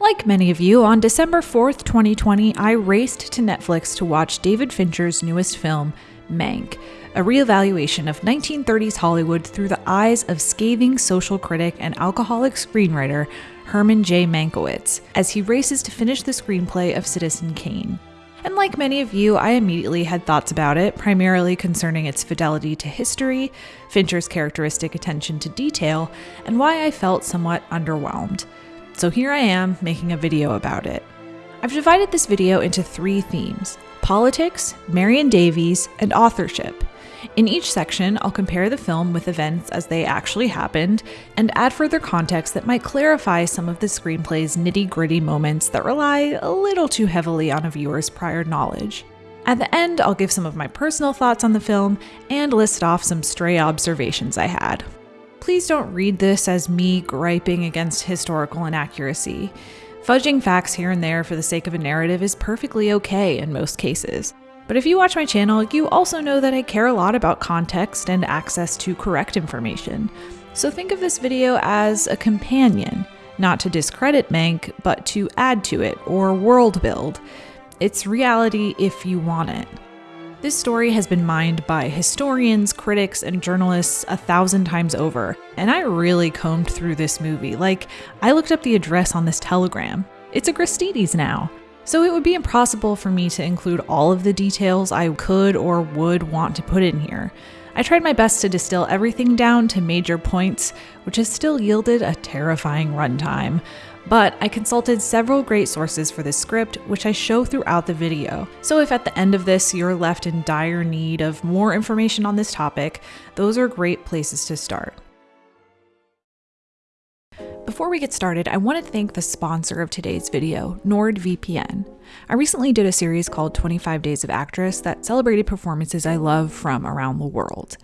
Like many of you, on December 4th, 2020, I raced to Netflix to watch David Fincher's newest film, Mank, a reevaluation of 1930s Hollywood through the eyes of scathing social critic and alcoholic screenwriter Herman J. Mankiewicz, as he races to finish the screenplay of Citizen Kane. And like many of you, I immediately had thoughts about it, primarily concerning its fidelity to history, Fincher's characteristic attention to detail, and why I felt somewhat underwhelmed. So here I am making a video about it. I've divided this video into three themes politics, Marion Davies, and authorship. In each section, I'll compare the film with events as they actually happened and add further context that might clarify some of the screenplay's nitty gritty moments that rely a little too heavily on a viewer's prior knowledge. At the end, I'll give some of my personal thoughts on the film and list off some stray observations I had. Please don't read this as me griping against historical inaccuracy. Fudging facts here and there for the sake of a narrative is perfectly okay in most cases. But if you watch my channel, you also know that I care a lot about context and access to correct information. So think of this video as a companion, not to discredit Mank, but to add to it or world build. It's reality if you want it. This story has been mined by historians, critics, and journalists a thousand times over, and I really combed through this movie. Like, I looked up the address on this telegram. It's a Gristedes now. So it would be impossible for me to include all of the details I could or would want to put in here. I tried my best to distill everything down to major points, which has still yielded a terrifying runtime. But I consulted several great sources for this script, which I show throughout the video. So if at the end of this you're left in dire need of more information on this topic, those are great places to start. Before we get started, I want to thank the sponsor of today's video, NordVPN. I recently did a series called 25 Days of Actress that celebrated performances I love from around the world.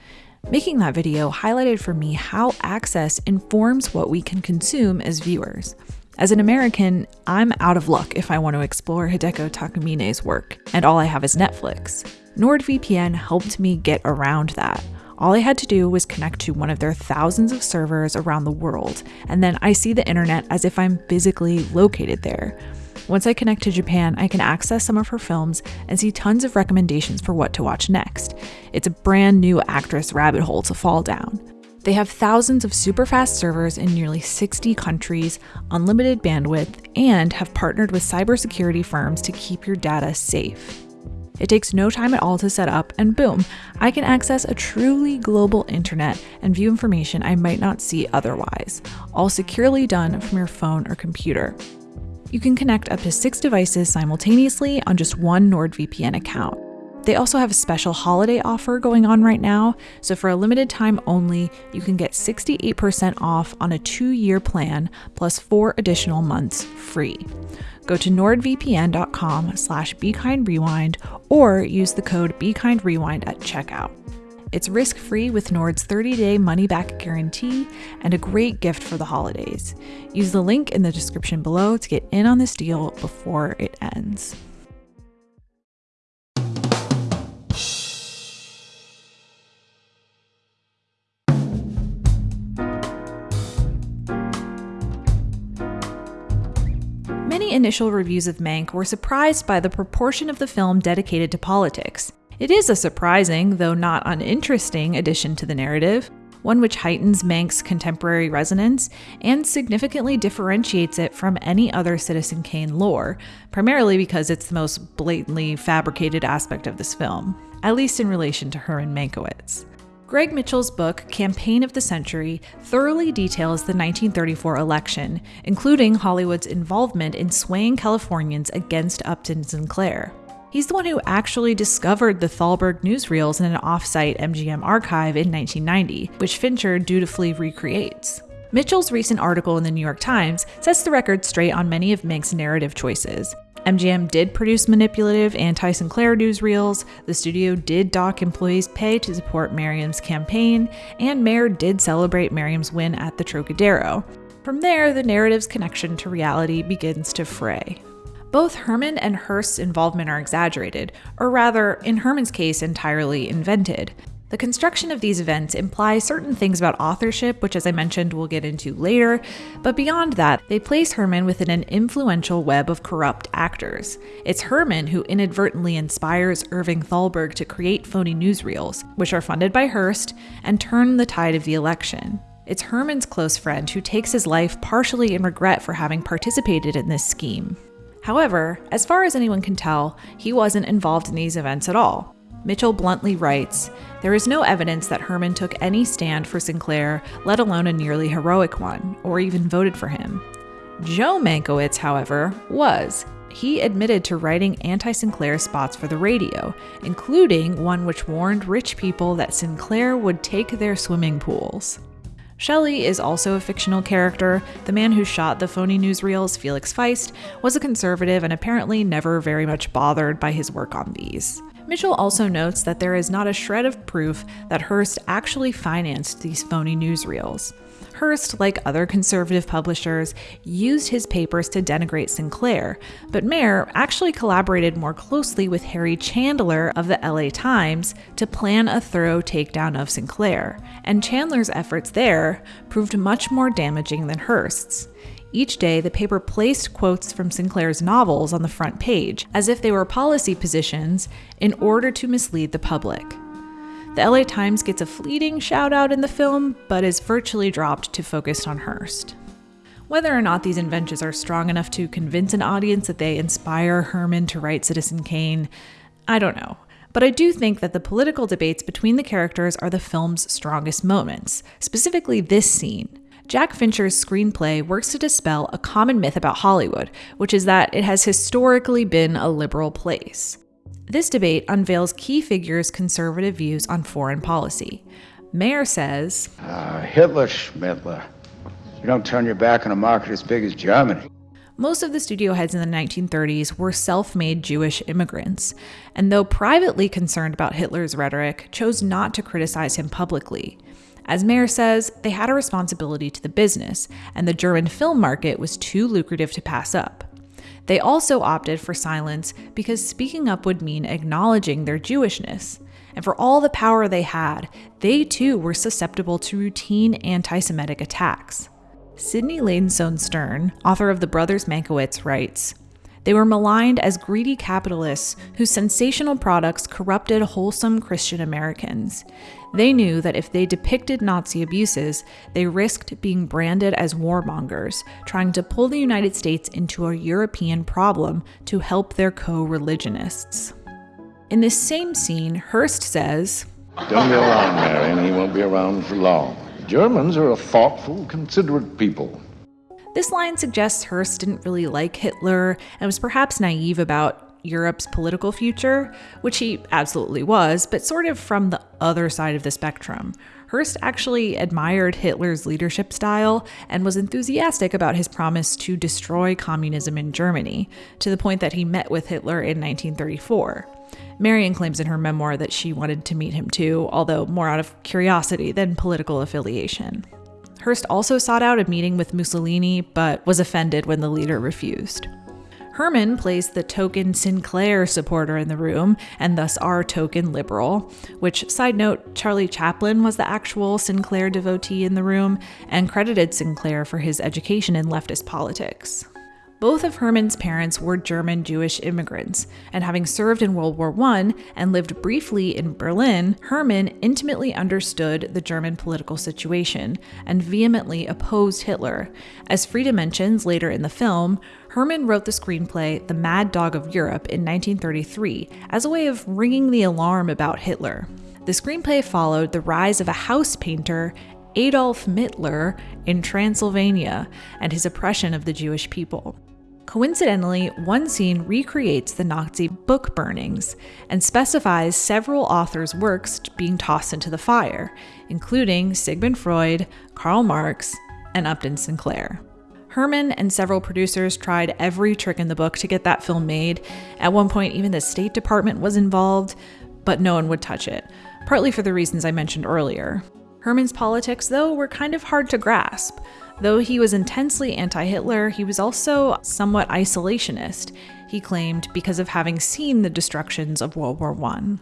Making that video highlighted for me how access informs what we can consume as viewers. As an American, I'm out of luck if I want to explore Hideko Takamine's work, and all I have is Netflix. NordVPN helped me get around that. All I had to do was connect to one of their thousands of servers around the world, and then I see the internet as if I'm physically located there. Once I connect to Japan, I can access some of her films and see tons of recommendations for what to watch next. It's a brand new actress rabbit hole to fall down. They have thousands of super fast servers in nearly 60 countries, unlimited bandwidth, and have partnered with cybersecurity firms to keep your data safe. It takes no time at all to set up, and boom, I can access a truly global internet and view information I might not see otherwise, all securely done from your phone or computer. You can connect up to six devices simultaneously on just one NordVPN account. They also have a special holiday offer going on right now, so for a limited time only, you can get 68% off on a two year plan plus four additional months free. Go to nordvpn.com slash bekindrewind or use the code bekindrewind at checkout. It's risk free with Nord's 30 day money back guarantee and a great gift for the holidays. Use the link in the description below to get in on this deal before it ends. Initial reviews of Mank were surprised by the proportion of the film dedicated to politics. It is a surprising, though not uninteresting, addition to the narrative, one which heightens Mank's contemporary resonance and significantly differentiates it from any other Citizen Kane lore, primarily because it's the most blatantly fabricated aspect of this film, at least in relation to Herman Mankiewicz. Greg Mitchell's book, Campaign of the Century, thoroughly details the 1934 election, including Hollywood's involvement in swaying Californians against Upton Sinclair. He's the one who actually discovered the Thalberg newsreels in an offsite MGM archive in 1990, which Fincher dutifully recreates. Mitchell's recent article in the New York Times sets the record straight on many of Mank's narrative choices, MGM did produce manipulative anti Sinclair newsreels, the studio did dock employees' pay to support Merriam's campaign, and Mayer did celebrate Merriam's win at the Trocadero. From there, the narrative's connection to reality begins to fray. Both Herman and Hearst's involvement are exaggerated, or rather, in Herman's case, entirely invented. The construction of these events implies certain things about authorship, which, as I mentioned, we'll get into later, but beyond that, they place Herman within an influential web of corrupt actors. It's Herman who inadvertently inspires Irving Thalberg to create phony newsreels, which are funded by Hearst and turn the tide of the election. It's Herman's close friend who takes his life partially in regret for having participated in this scheme. However, as far as anyone can tell, he wasn't involved in these events at all. Mitchell bluntly writes There is no evidence that Herman took any stand for Sinclair, let alone a nearly heroic one, or even voted for him. Joe Mankiewicz, however, was. He admitted to writing anti Sinclair spots for the radio, including one which warned rich people that Sinclair would take their swimming pools. Shelley is also a fictional character. The man who shot the phony newsreels, Felix Feist, was a conservative and apparently never very much bothered by his work on these. Mitchell also notes that there is not a shred of proof that Hearst actually financed these phony newsreels. Hearst, like other conservative publishers, used his papers to denigrate Sinclair, but Mayer actually collaborated more closely with Harry Chandler of the LA Times to plan a thorough takedown of Sinclair, and Chandler's efforts there proved much more damaging than Hearst's. Each day, the paper placed quotes from Sinclair's novels on the front page, as if they were policy positions, in order to mislead the public. The LA Times gets a fleeting shout out in the film, but is virtually dropped to focus on Hearst. Whether or not these inventions are strong enough to convince an audience that they inspire Herman to write Citizen Kane, I don't know. But I do think that the political debates between the characters are the film's strongest moments, specifically this scene. Jack Fincher's screenplay works to dispel a common myth about Hollywood, which is that it has historically been a liberal place. This debate unveils key figures' conservative views on foreign policy. Mayer says uh, Hitler, Schmittler. You don't turn your back on a market as big as Germany. Most of the studio heads in the 1930s were self made Jewish immigrants, and though privately concerned about Hitler's rhetoric, chose not to criticize him publicly. As Mayer says, they had a responsibility to the business, and the German film market was too lucrative to pass up. They also opted for silence because speaking up would mean acknowledging their Jewishness. And for all the power they had, they too were susceptible to routine anti Semitic attacks. Sydney Ladensohn Stern, author of The Brothers Mankiewicz, writes They were maligned as greedy capitalists whose sensational products corrupted wholesome Christian Americans. They knew that if they depicted Nazi abuses, they risked being branded as warmongers, trying to pull the United States into a European problem to help their co religionists. In this same scene, Hearst says, Don't be alarmed, Marion. He won't be around for long. Germans are a thoughtful, considerate people. This line suggests Hearst didn't really like Hitler and was perhaps naive about Europe's political future, which he absolutely was, but sort of from the other side of the spectrum. Hearst actually admired Hitler's leadership style and was enthusiastic about his promise to destroy communism in Germany, to the point that he met with Hitler in 1934. Marion claims in her memoir that she wanted to meet him too, although more out of curiosity than political affiliation. Hearst also sought out a meeting with Mussolini, but was offended when the leader refused. Herman plays the token Sinclair supporter in the room, and thus our token liberal. Which, side note, Charlie Chaplin was the actual Sinclair devotee in the room and credited Sinclair for his education in leftist politics. Both of Herman's parents were German Jewish immigrants, and having served in World War I and lived briefly in Berlin, Herman intimately understood the German political situation and vehemently opposed Hitler. As Frida mentions later in the film, Herman wrote the screenplay The Mad Dog of Europe in 1933 as a way of ringing the alarm about Hitler. The screenplay followed the rise of a house painter Adolf Mittler in Transylvania and his oppression of the Jewish people. Coincidentally, one scene recreates the Nazi book burnings and specifies several authors' works being tossed into the fire, including Sigmund Freud, Karl Marx, and Upton Sinclair. Herman and several producers tried every trick in the book to get that film made. At one point, even the State Department was involved, but no one would touch it, partly for the reasons I mentioned earlier. Herman's politics, though, were kind of hard to grasp. Though he was intensely anti Hitler, he was also somewhat isolationist, he claimed, because of having seen the destructions of World War I.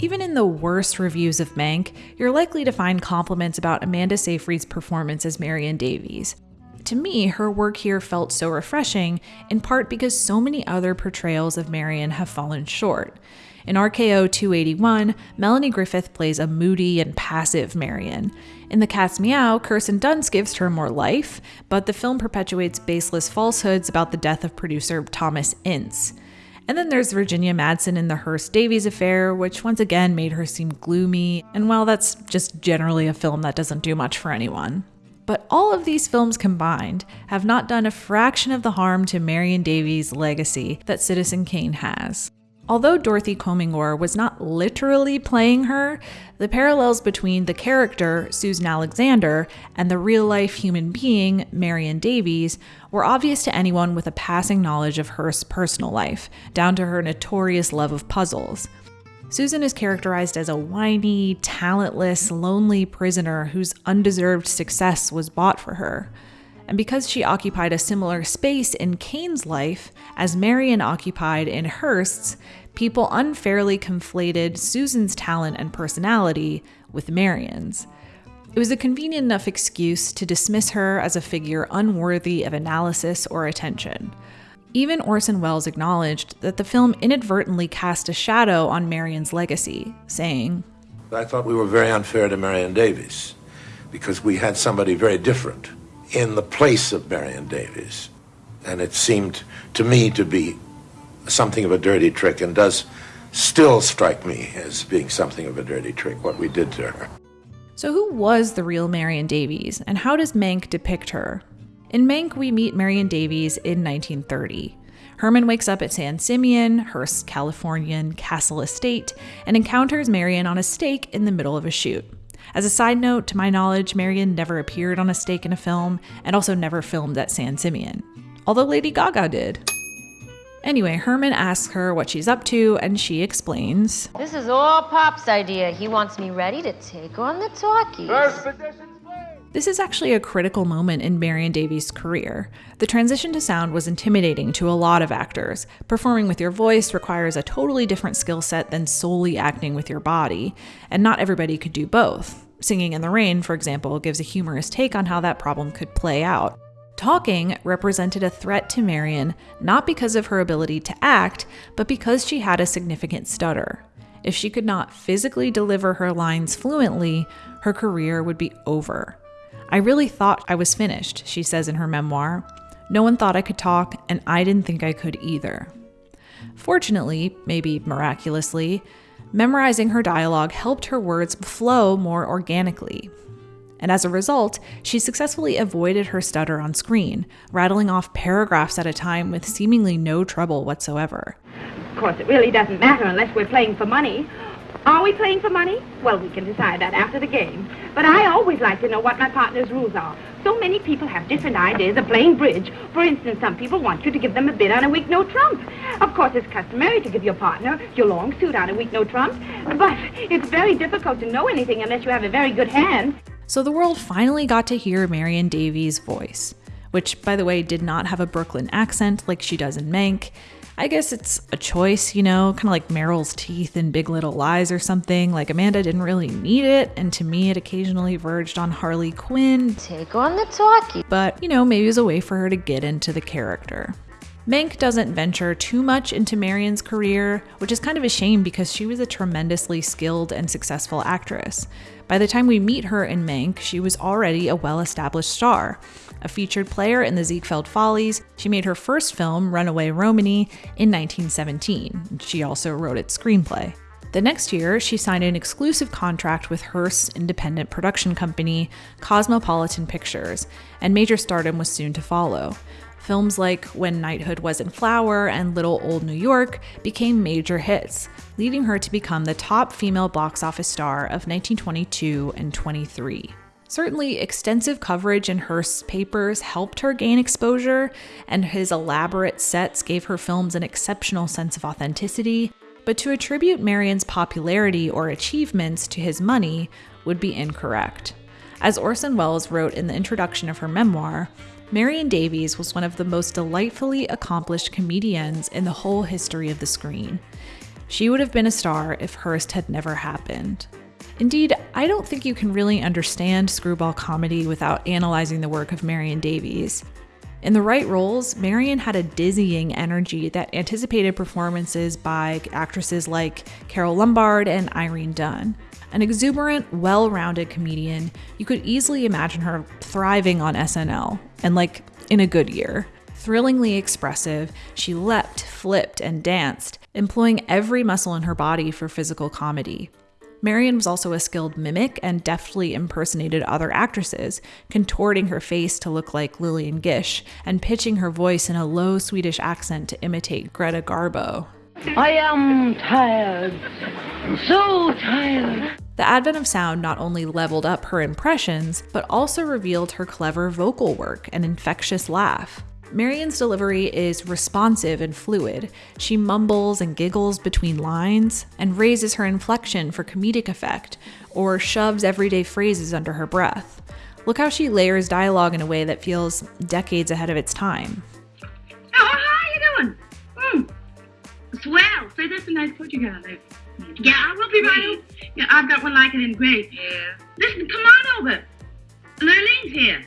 Even in the worst reviews of Mank, you're likely to find compliments about Amanda Seyfried's performance as Marion Davies. To me, her work here felt so refreshing, in part because so many other portrayals of Marion have fallen short. In RKO 281, Melanie Griffith plays a moody and passive Marion. In The Cat's Meow, Kirsten Dunst gives her more life, but the film perpetuates baseless falsehoods about the death of producer Thomas Ince. And then there's Virginia Madsen in the Hearst Davies affair, which once again made her seem gloomy, and while that's just generally a film that doesn't do much for anyone. But all of these films combined have not done a fraction of the harm to Marion Davies' legacy that Citizen Kane has. Although Dorothy Comingore was not literally playing her, the parallels between the character, Susan Alexander, and the real life human being, Marion Davies, were obvious to anyone with a passing knowledge of Hearst's personal life, down to her notorious love of puzzles. Susan is characterized as a whiny, talentless, lonely prisoner whose undeserved success was bought for her. And because she occupied a similar space in Kane's life as Marion occupied in Hearst's, people unfairly conflated Susan's talent and personality with Marion's. It was a convenient enough excuse to dismiss her as a figure unworthy of analysis or attention. Even Orson Welles acknowledged that the film inadvertently cast a shadow on Marion's legacy, saying, I thought we were very unfair to Marion Davies because we had somebody very different in the place of Marion Davies. And it seemed to me to be something of a dirty trick and does still strike me as being something of a dirty trick what we did to her. So, who was the real Marion Davies, and how does Mank depict her? In Mank, we meet Marion Davies in 1930. Herman wakes up at San Simeon, Hearst's Californian Castle Estate, and encounters Marion on a stake in the middle of a shoot. As a side note, to my knowledge, Marion never appeared on a stake in a film and also never filmed at San Simeon, although Lady Gaga did. Anyway, Herman asks her what she's up to, and she explains This is all Pop's idea. He wants me ready to take on the talkies. This is actually a critical moment in Marion Davies' career. The transition to sound was intimidating to a lot of actors. Performing with your voice requires a totally different skill set than solely acting with your body, and not everybody could do both. Singing in the Rain, for example, gives a humorous take on how that problem could play out. Talking represented a threat to Marion not because of her ability to act, but because she had a significant stutter. If she could not physically deliver her lines fluently, her career would be over. I really thought I was finished, she says in her memoir. No one thought I could talk, and I didn't think I could either. Fortunately, maybe miraculously, memorizing her dialogue helped her words flow more organically. And as a result, she successfully avoided her stutter on screen, rattling off paragraphs at a time with seemingly no trouble whatsoever. Of course, it really doesn't matter unless we're playing for money. Are we playing for money? Well, we can decide that after the game. But I always like to know what my partner's rules are. So many people have different ideas of playing bridge. For instance, some people want you to give them a bid on a weak no trump. Of course, it's customary to give your partner your long suit on a weak no trump. But it's very difficult to know anything unless you have a very good hand. So the world finally got to hear Marion Davies' voice, which, by the way, did not have a Brooklyn accent like she does in Mank. I guess it's a choice, you know, kind of like Meryl's teeth in Big Little Lies or something. Like Amanda didn't really need it, and to me, it occasionally verged on Harley Quinn. Take on the talkie. But, you know, maybe it was a way for her to get into the character. Mank doesn't venture too much into Marion's career, which is kind of a shame because she was a tremendously skilled and successful actress. By the time we meet her in Mank, she was already a well established star. A featured player in the Ziegfeld Follies, she made her first film, Runaway Romany, in 1917. She also wrote its screenplay. The next year, she signed an exclusive contract with Hearst's independent production company, Cosmopolitan Pictures, and major stardom was soon to follow. Films like When Knighthood Was in Flower and Little Old New York became major hits, leading her to become the top female box office star of 1922 and 23. Certainly, extensive coverage in Hearst's papers helped her gain exposure, and his elaborate sets gave her films an exceptional sense of authenticity. But to attribute Marion's popularity or achievements to his money would be incorrect. As Orson Welles wrote in the introduction of her memoir, Marion Davies was one of the most delightfully accomplished comedians in the whole history of the screen. She would have been a star if Hearst had never happened. Indeed, I don't think you can really understand screwball comedy without analyzing the work of Marion Davies. In the right roles, Marion had a dizzying energy that anticipated performances by actresses like Carole Lombard and Irene Dunne. An exuberant, well rounded comedian, you could easily imagine her thriving on SNL, and like in a good year. Thrillingly expressive, she leapt, flipped, and danced, employing every muscle in her body for physical comedy. Marion was also a skilled mimic and deftly impersonated other actresses, contorting her face to look like Lillian Gish and pitching her voice in a low Swedish accent to imitate Greta Garbo. I am tired. So tired. The advent of sound not only leveled up her impressions, but also revealed her clever vocal work and infectious laugh. Marion's delivery is responsive and fluid. She mumbles and giggles between lines and raises her inflection for comedic effect or shoves everyday phrases under her breath. Look how she layers dialogue in a way that feels decades ahead of its time. Oh, how are you doing? Hmm. Swell. Say, that's a nice coat you got there. Yeah, I will be right over. Yeah, I've got one like it in gray. Yeah. Listen, come on over. Lurleen's here.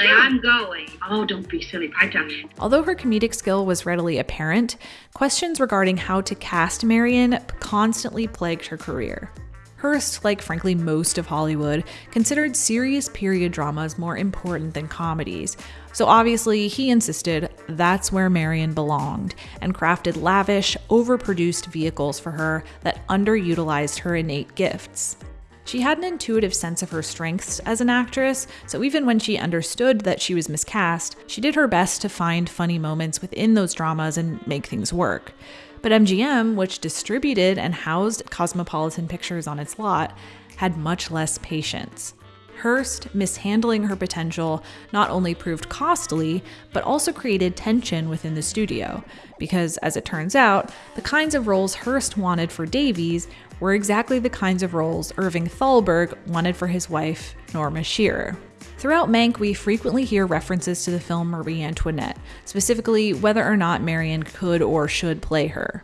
Say, I'm going. Oh, don't be silly. Down. Although her comedic skill was readily apparent, questions regarding how to cast Marion constantly plagued her career. Hearst, like frankly most of Hollywood, considered serious period dramas more important than comedies, so obviously he insisted that's where Marion belonged and crafted lavish, overproduced vehicles for her that underutilized her innate gifts. She had an intuitive sense of her strengths as an actress, so even when she understood that she was miscast, she did her best to find funny moments within those dramas and make things work. But MGM, which distributed and housed Cosmopolitan Pictures on its lot, had much less patience. Hearst mishandling her potential not only proved costly, but also created tension within the studio, because as it turns out, the kinds of roles Hearst wanted for Davies were exactly the kinds of roles Irving Thalberg wanted for his wife, Norma Shearer. Throughout Mank, we frequently hear references to the film Marie Antoinette, specifically whether or not Marion could or should play her.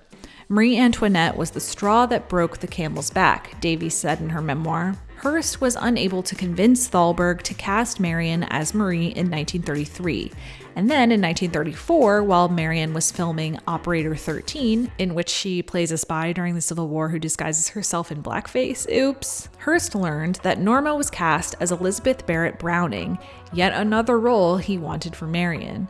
Marie Antoinette was the straw that broke the camel's back, Davies said in her memoir. Hearst was unable to convince Thalberg to cast Marion as Marie in 1933. And then in 1934, while Marion was filming Operator 13, in which she plays a spy during the Civil War who disguises herself in blackface, oops, Hearst learned that Norma was cast as Elizabeth Barrett Browning, yet another role he wanted for Marion.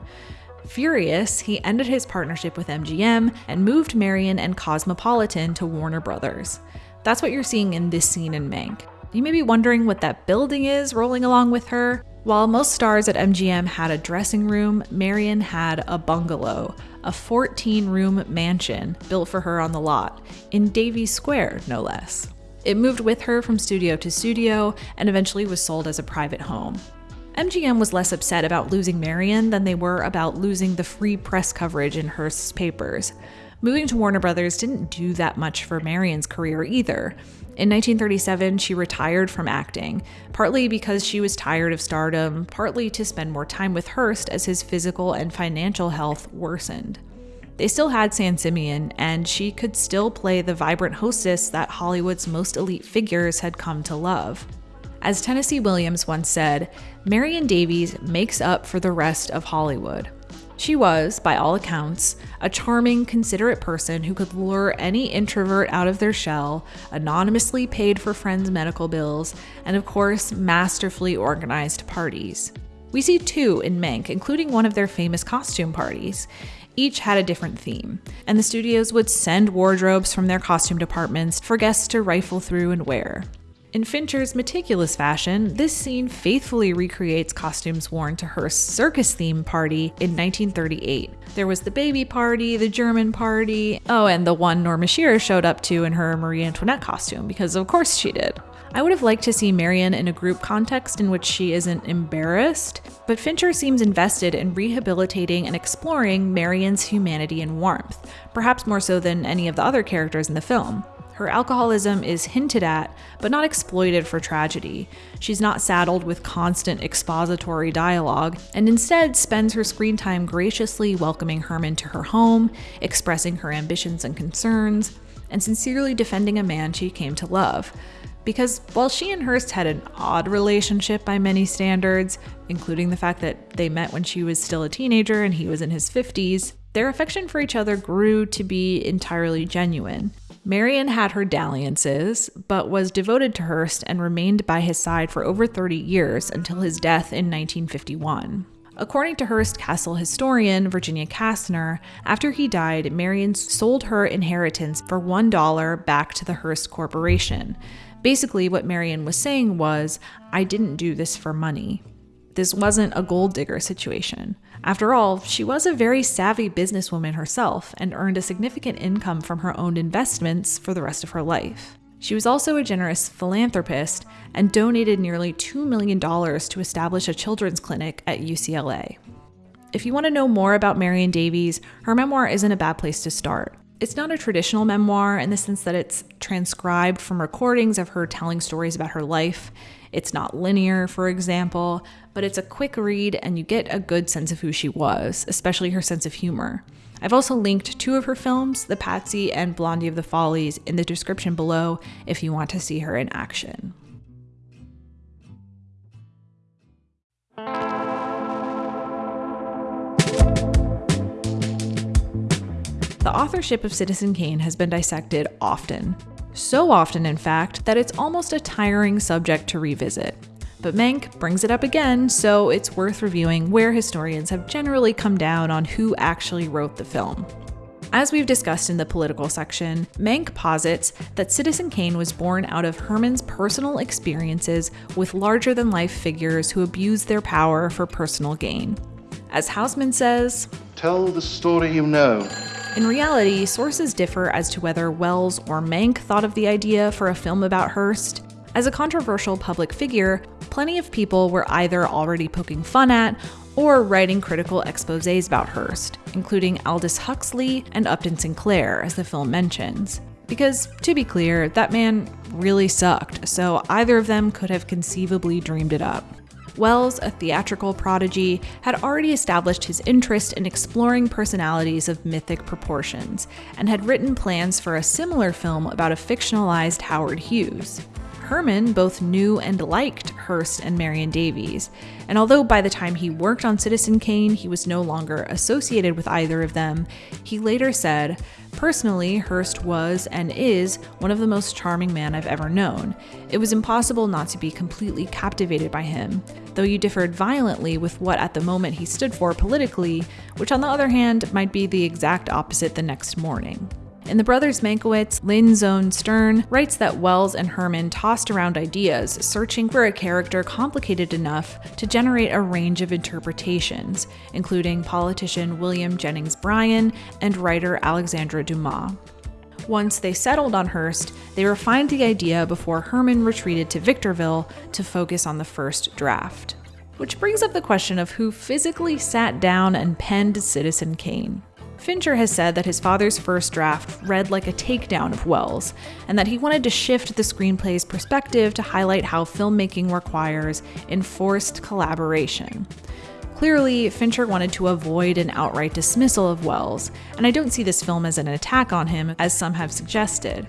Furious, he ended his partnership with MGM and moved Marion and Cosmopolitan to Warner Brothers. That's what you're seeing in this scene in Mank. You may be wondering what that building is rolling along with her. While most stars at MGM had a dressing room, Marion had a bungalow, a 14 room mansion built for her on the lot, in Davies Square, no less. It moved with her from studio to studio and eventually was sold as a private home. MGM was less upset about losing Marion than they were about losing the free press coverage in Hearst's papers. Moving to Warner Brothers didn't do that much for Marion's career either. In 1937, she retired from acting, partly because she was tired of stardom, partly to spend more time with Hearst as his physical and financial health worsened. They still had San Simeon, and she could still play the vibrant hostess that Hollywood's most elite figures had come to love. As Tennessee Williams once said, Marion Davies makes up for the rest of Hollywood. She was, by all accounts, a charming, considerate person who could lure any introvert out of their shell, anonymously paid for friends' medical bills, and of course, masterfully organized parties. We see two in Mank, including one of their famous costume parties. Each had a different theme, and the studios would send wardrobes from their costume departments for guests to rifle through and wear. In Fincher's meticulous fashion, this scene faithfully recreates costumes worn to Hearst's circus theme party in 1938. There was the baby party, the German party, oh, and the one Norma Shearer showed up to in her Marie Antoinette costume, because of course she did. I would have liked to see Marion in a group context in which she isn't embarrassed, but Fincher seems invested in rehabilitating and exploring Marion's humanity and warmth, perhaps more so than any of the other characters in the film. Her alcoholism is hinted at, but not exploited for tragedy. She's not saddled with constant expository dialogue, and instead spends her screen time graciously welcoming Herman to her home, expressing her ambitions and concerns, and sincerely defending a man she came to love. Because while she and Hearst had an odd relationship by many standards, including the fact that they met when she was still a teenager and he was in his 50s, their affection for each other grew to be entirely genuine. Marion had her dalliances, but was devoted to Hearst and remained by his side for over 30 years until his death in 1951. According to Hearst Castle historian Virginia Kastner, after he died, Marion sold her inheritance for $1 back to the Hearst Corporation. Basically, what Marion was saying was, I didn't do this for money. This wasn't a gold digger situation. After all, she was a very savvy businesswoman herself and earned a significant income from her own investments for the rest of her life. She was also a generous philanthropist and donated nearly $2 million to establish a children's clinic at UCLA. If you want to know more about Marion Davies, her memoir isn't a bad place to start. It's not a traditional memoir in the sense that it's transcribed from recordings of her telling stories about her life. It's not linear, for example, but it's a quick read and you get a good sense of who she was, especially her sense of humor. I've also linked two of her films, The Patsy and Blondie of the Follies, in the description below if you want to see her in action. The authorship of Citizen Kane has been dissected often. So often, in fact, that it's almost a tiring subject to revisit. But Mank brings it up again, so it's worth reviewing where historians have generally come down on who actually wrote the film. As we've discussed in the political section, Mank posits that Citizen Kane was born out of Herman's personal experiences with larger than life figures who abused their power for personal gain. As Houseman says, Tell the story you know. In reality, sources differ as to whether Welles or Mank thought of the idea for a film about Hearst. As a controversial public figure, plenty of people were either already poking fun at or writing critical exposes about Hearst, including Aldous Huxley and Upton Sinclair, as the film mentions. Because, to be clear, that man really sucked, so either of them could have conceivably dreamed it up. Welles, a theatrical prodigy, had already established his interest in exploring personalities of mythic proportions, and had written plans for a similar film about a fictionalized Howard Hughes. Herman both knew and liked Hearst and Marion Davies, and although by the time he worked on Citizen Kane he was no longer associated with either of them, he later said, Personally, Hearst was and is one of the most charming men I've ever known. It was impossible not to be completely captivated by him, though you differed violently with what at the moment he stood for politically, which on the other hand might be the exact opposite the next morning. In The Brothers Mankiewicz, Ladensohn Stern writes that Welles and Herman tossed around ideas, searching for a character complicated enough to generate a range of interpretations, including politician William Jennings Bryan and writer Alexandre Dumas. Once they settled on Hearst, they refined the idea before Herman retreated to Victorville to focus on the first draft. Which brings up the question of who physically sat down and penned Citizen Kane. Fincher has said that his father's first draft read like a takedown of Welles, and that he wanted to shift the screenplay's perspective to highlight how filmmaking requires enforced collaboration. Clearly, Fincher wanted to avoid an outright dismissal of Welles, and I don't see this film as an attack on him, as some have suggested.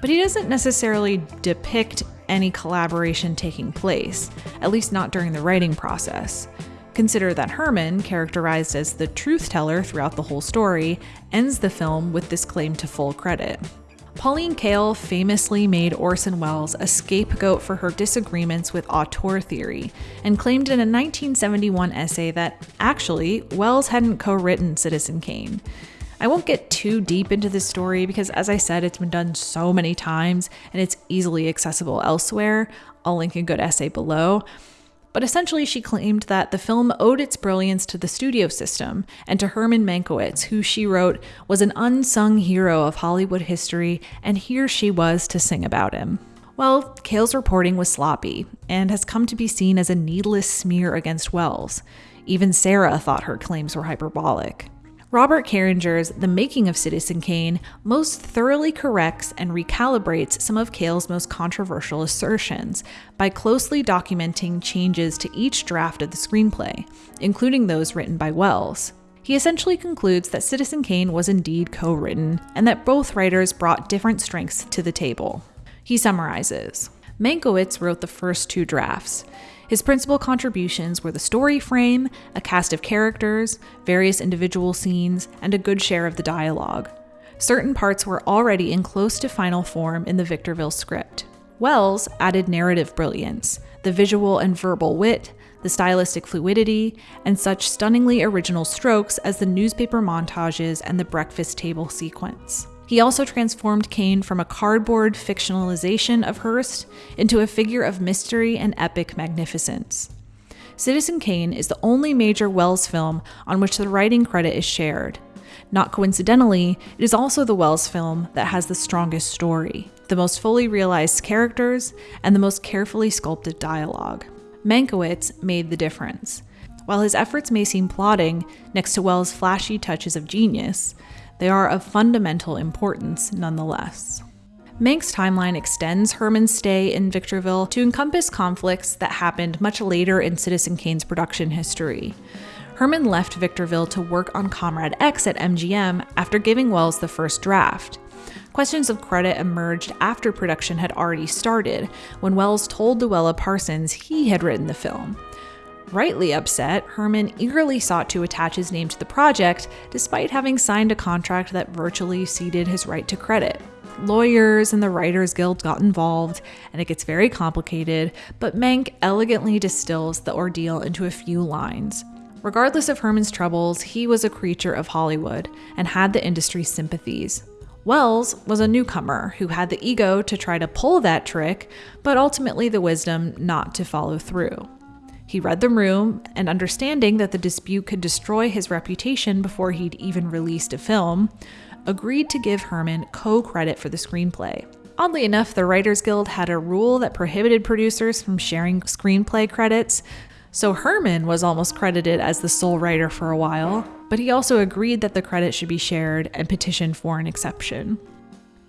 But he doesn't necessarily depict any collaboration taking place, at least not during the writing process. Consider that Herman, characterized as the truth teller throughout the whole story, ends the film with this claim to full credit. Pauline Kael famously made Orson Welles a scapegoat for her disagreements with auteur theory and claimed in a 1971 essay that, actually, Welles hadn't co written Citizen Kane. I won't get too deep into this story because, as I said, it's been done so many times and it's easily accessible elsewhere. I'll link a good essay below. But essentially, she claimed that the film owed its brilliance to the studio system and to Herman Mankiewicz, who she wrote was an unsung hero of Hollywood history, and here she was to sing about him. Well, Kael's reporting was sloppy and has come to be seen as a needless smear against Welles. Even Sarah thought her claims were hyperbolic. Robert Carringer's The Making of Citizen Kane most thoroughly corrects and recalibrates some of Kael's most controversial assertions by closely documenting changes to each draft of the screenplay, including those written by Welles. He essentially concludes that Citizen Kane was indeed co written and that both writers brought different strengths to the table. He summarizes Mankiewicz wrote the first two drafts. His principal contributions were the story frame, a cast of characters, various individual scenes, and a good share of the dialogue. Certain parts were already in close to final form in the Victorville script. Welles added narrative brilliance, the visual and verbal wit, the stylistic fluidity, and such stunningly original strokes as the newspaper montages and the breakfast table sequence. He also transformed Kane from a cardboard fictionalization of Hearst into a figure of mystery and epic magnificence. Citizen Kane is the only major Welles film on which the writing credit is shared. Not coincidentally, it is also the Welles film that has the strongest story, the most fully realized characters, and the most carefully sculpted dialogue. Mankiewicz made the difference. While his efforts may seem plodding next to Welles' flashy touches of genius, they are of fundamental importance nonetheless. Mank's timeline extends Herman's stay in Victorville to encompass conflicts that happened much later in Citizen Kane's production history. Herman left Victorville to work on Comrade X at MGM after giving Welles the first draft. Questions of credit emerged after production had already started, when Welles told Louella Parsons he had written the film. Rightly upset, Herman eagerly sought to attach his name to the project, despite having signed a contract that virtually ceded his right to credit. Lawyers and the Writers Guild got involved, and it gets very complicated, but Mank elegantly distills the ordeal into a few lines. Regardless of Herman's troubles, he was a creature of Hollywood and had the industry's sympathies. Welles was a newcomer who had the ego to try to pull that trick, but ultimately the wisdom not to follow through. He read the room, and understanding that the dispute could destroy his reputation before he'd even released a film, agreed to give Herman co credit for the screenplay. Oddly enough, the Writers Guild had a rule that prohibited producers from sharing screenplay credits, so Herman was almost credited as the sole writer for a while, but he also agreed that the credit should be shared and petitioned for an exception.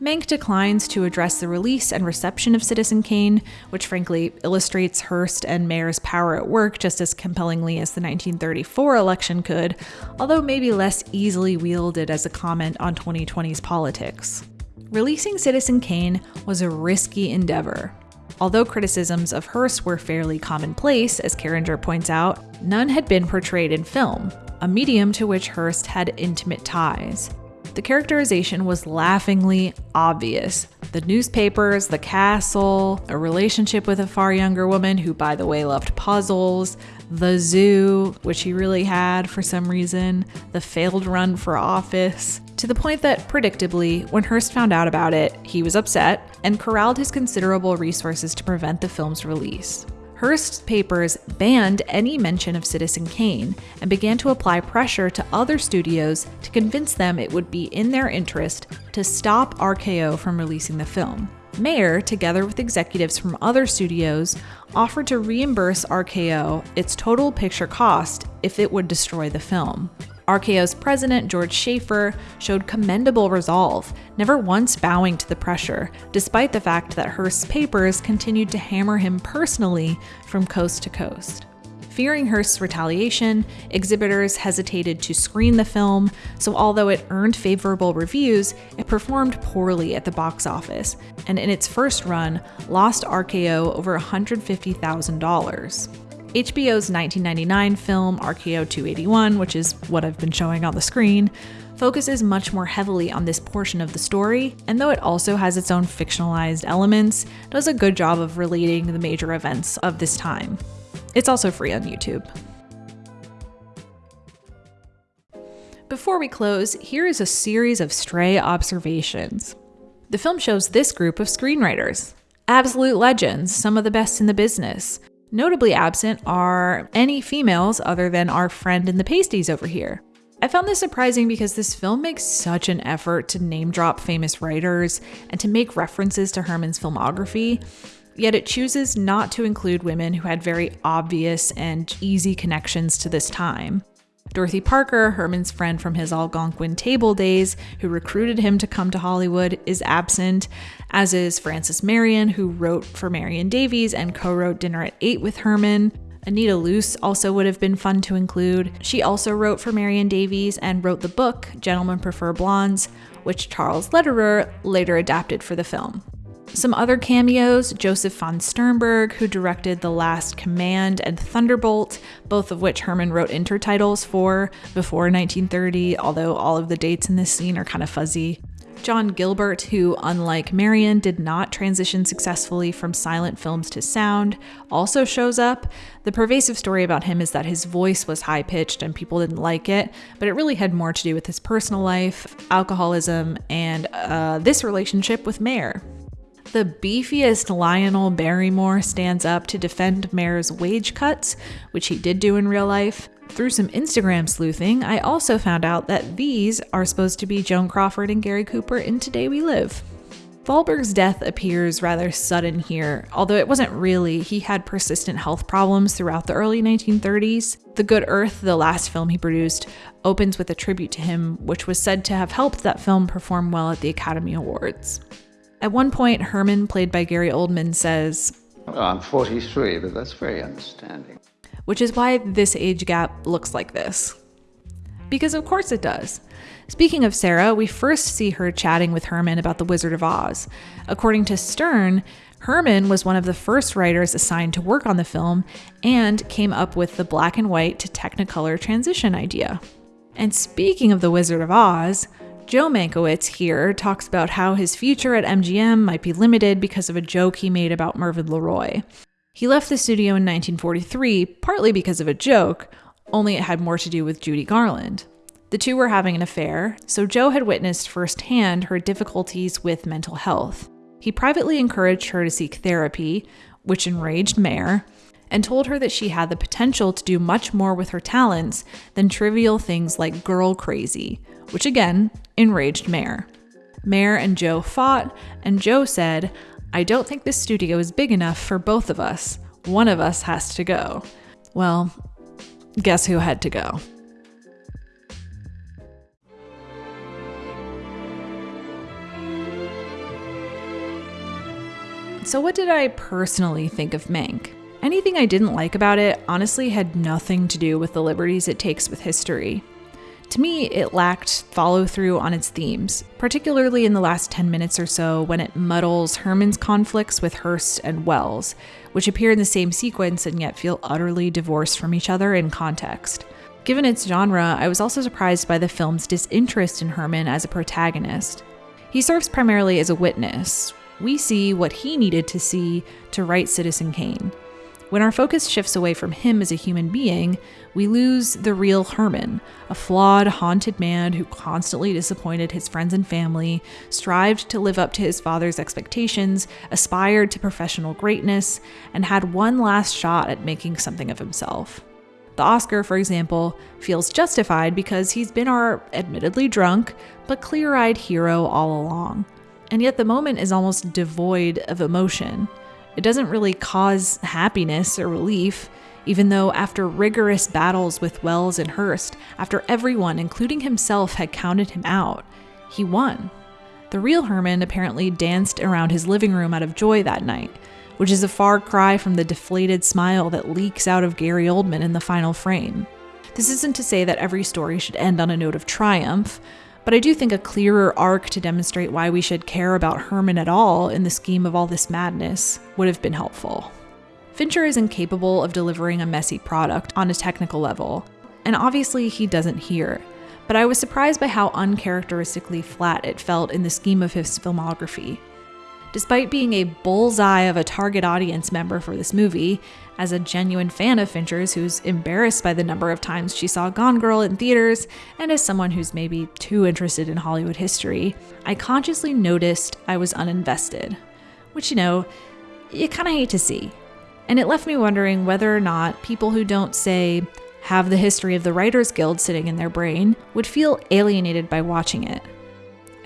Mank declines to address the release and reception of Citizen Kane, which frankly illustrates Hearst and Mayer's power at work just as compellingly as the 1934 election could, although maybe less easily wielded as a comment on 2020's politics. Releasing Citizen Kane was a risky endeavor. Although criticisms of Hearst were fairly commonplace, as Carringer points out, none had been portrayed in film, a medium to which Hearst had intimate ties. The characterization was laughingly obvious. The newspapers, the castle, a relationship with a far younger woman who, by the way, loved puzzles, the zoo, which he really had for some reason, the failed run for office, to the point that, predictably, when Hearst found out about it, he was upset and corralled his considerable resources to prevent the film's release. Hearst's papers banned any mention of Citizen Kane and began to apply pressure to other studios to convince them it would be in their interest to stop RKO from releasing the film. Mayer, together with executives from other studios, offered to reimburse RKO its total picture cost if it would destroy the film. RKO's president, George Schaefer, showed commendable resolve, never once bowing to the pressure, despite the fact that Hearst's papers continued to hammer him personally from coast to coast. Fearing Hearst's retaliation, exhibitors hesitated to screen the film, so although it earned favorable reviews, it performed poorly at the box office, and in its first run, lost RKO over $150,000. HBO's 1999 film RKO 281, which is what I've been showing on the screen, focuses much more heavily on this portion of the story, and though it also has its own fictionalized elements, does a good job of relating the major events of this time. It's also free on YouTube. Before we close, here is a series of stray observations. The film shows this group of screenwriters, absolute legends, some of the best in the business. Notably absent are any females other than our friend in the pasties over here. I found this surprising because this film makes such an effort to name drop famous writers and to make references to Herman's filmography, yet it chooses not to include women who had very obvious and easy connections to this time. Dorothy Parker, Herman's friend from his Algonquin table days, who recruited him to come to Hollywood, is absent, as is Frances Marion, who wrote for Marion Davies and co wrote Dinner at Eight with Herman. Anita Loos also would have been fun to include. She also wrote for Marion Davies and wrote the book Gentlemen Prefer Blondes, which Charles Lederer later adapted for the film. Some other cameos Josef von Sternberg, who directed The Last Command and Thunderbolt, both of which Herman wrote intertitles for before 1930, although all of the dates in this scene are kind of fuzzy. John Gilbert, who, unlike Marion, did not transition successfully from silent films to sound, also shows up. The pervasive story about him is that his voice was high pitched and people didn't like it, but it really had more to do with his personal life, alcoholism, and uh, this relationship with Mayer. The beefiest Lionel Barrymore stands up to defend Mayer's wage cuts, which he did do in real life. Through some Instagram sleuthing, I also found out that these are supposed to be Joan Crawford and Gary Cooper in Today We Live. Thalberg's death appears rather sudden here, although it wasn't really. He had persistent health problems throughout the early 1930s. The Good Earth, the last film he produced, opens with a tribute to him, which was said to have helped that film perform well at the Academy Awards. At one point, Herman, played by Gary Oldman, says, well, I'm 43, but that's very understanding. Which is why this age gap looks like this. Because of course it does. Speaking of Sarah, we first see her chatting with Herman about The Wizard of Oz. According to Stern, Herman was one of the first writers assigned to work on the film and came up with the black and white to Technicolor transition idea. And speaking of The Wizard of Oz, Joe Mankiewicz here talks about how his future at MGM might be limited because of a joke he made about Mervyn LeRoy. He left the studio in 1943 partly because of a joke, only it had more to do with Judy Garland. The two were having an affair, so Joe had witnessed firsthand her difficulties with mental health. He privately encouraged her to seek therapy, which enraged Mayer, and told her that she had the potential to do much more with her talents than trivial things like girl crazy, which again enraged Mayer. Mayer and Joe fought, and Joe said, I don't think this studio is big enough for both of us. One of us has to go. Well, guess who had to go? So, what did I personally think of Mank? Anything I didn't like about it honestly had nothing to do with the liberties it takes with history. To me, it lacked follow through on its themes, particularly in the last 10 minutes or so when it muddles Herman's conflicts with Hearst and Welles, which appear in the same sequence and yet feel utterly divorced from each other in context. Given its genre, I was also surprised by the film's disinterest in Herman as a protagonist. He serves primarily as a witness. We see what he needed to see to write Citizen Kane. When our focus shifts away from him as a human being, we lose the real Herman, a flawed, haunted man who constantly disappointed his friends and family, strived to live up to his father's expectations, aspired to professional greatness, and had one last shot at making something of himself. The Oscar, for example, feels justified because he's been our admittedly drunk, but clear eyed hero all along. And yet the moment is almost devoid of emotion. It doesn't really cause happiness or relief, even though after rigorous battles with Welles and Hearst, after everyone, including himself, had counted him out, he won. The real Herman apparently danced around his living room out of joy that night, which is a far cry from the deflated smile that leaks out of Gary Oldman in the final frame. This isn't to say that every story should end on a note of triumph, but I do think a clearer arc to demonstrate why we should care about Herman at all in the scheme of all this madness would have been helpful. Fincher is incapable of delivering a messy product on a technical level, and obviously he doesn't here, but I was surprised by how uncharacteristically flat it felt in the scheme of his filmography. Despite being a bullseye of a target audience member for this movie, as a genuine fan of Fincher's who's embarrassed by the number of times she saw Gone Girl in theaters, and as someone who's maybe too interested in Hollywood history, I consciously noticed I was uninvested. Which, you know, you kind of hate to see. And it left me wondering whether or not people who don't, say, have the history of the Writers Guild sitting in their brain would feel alienated by watching it.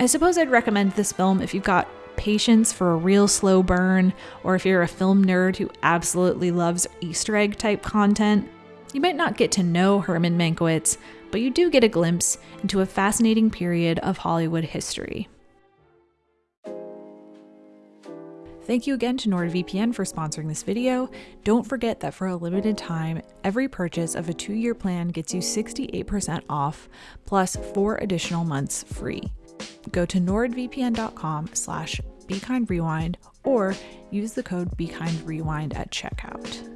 I suppose I'd recommend this film if you've got patience for a real slow burn, or if you're a film nerd who absolutely loves Easter egg type content, you might not get to know Herman Mankiewicz, but you do get a glimpse into a fascinating period of Hollywood history. Thank you again to NordVPN for sponsoring this video. Don't forget that for a limited time, every purchase of a two-year plan gets you 68% off, plus four additional months free. Go to nordvpn.com slash bekindrewind or use the code bekindrewind at checkout.